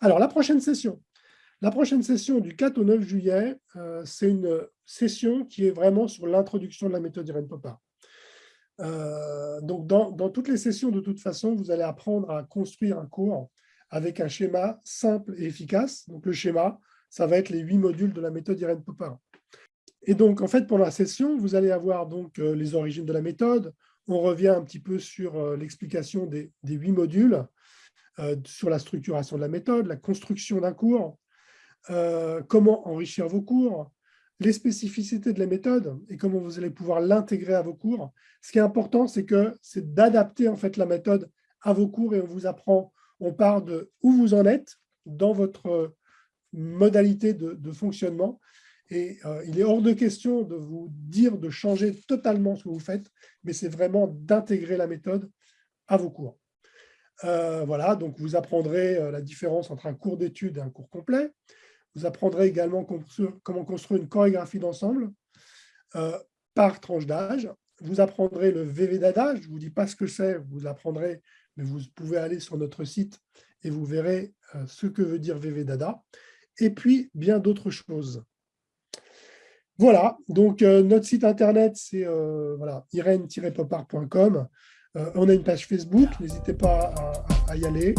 Alors, la prochaine session. La prochaine session du 4 au 9 juillet, euh, c'est une session qui est vraiment sur l'introduction de la méthode Irene Popard. Euh, donc, dans, toutes les sessions, de toute façon, vous allez apprendre à construire un cours avec un schéma simple et efficace. Donc, le schéma, ça va être les huit modules de la méthode Irene Popard. Et donc, en fait, pendant la session, vous allez avoir donc euh, les origines de la méthode. On revient un petit peu sur l'explication des huit modules. Euh, sur la structuration de la méthode, la construction d'un cours, euh, comment enrichir vos cours, les spécificités de la méthode et comment vous allez pouvoir l'intégrer à vos cours. Ce qui est important, c'est que c'est d'adapter en fait la méthode à vos cours et on vous apprend, on part de où vous en êtes dans votre modalité de, fonctionnement et euh, il est hors de question de vous dire de changer totalement ce que vous faites, mais c'est vraiment d'intégrer la méthode à vos cours. Euh, voilà, donc vous apprendrez euh, la différence entre un cours d'études et un cours complet. Vous apprendrez également comment construire une chorégraphie d'ensemble euh, par tranche d'âge. Vous apprendrez le VV Dada, je ne vous dis pas ce que c'est, vous l'apprendrez, mais vous pouvez aller sur notre site et vous verrez ce que veut dire VV Dada. Et puis, bien d'autres choses. Voilà, donc notre site internet, c'est voilà, irène-popard.com. Euh, on a une page Facebook, n'hésitez pas à, y aller.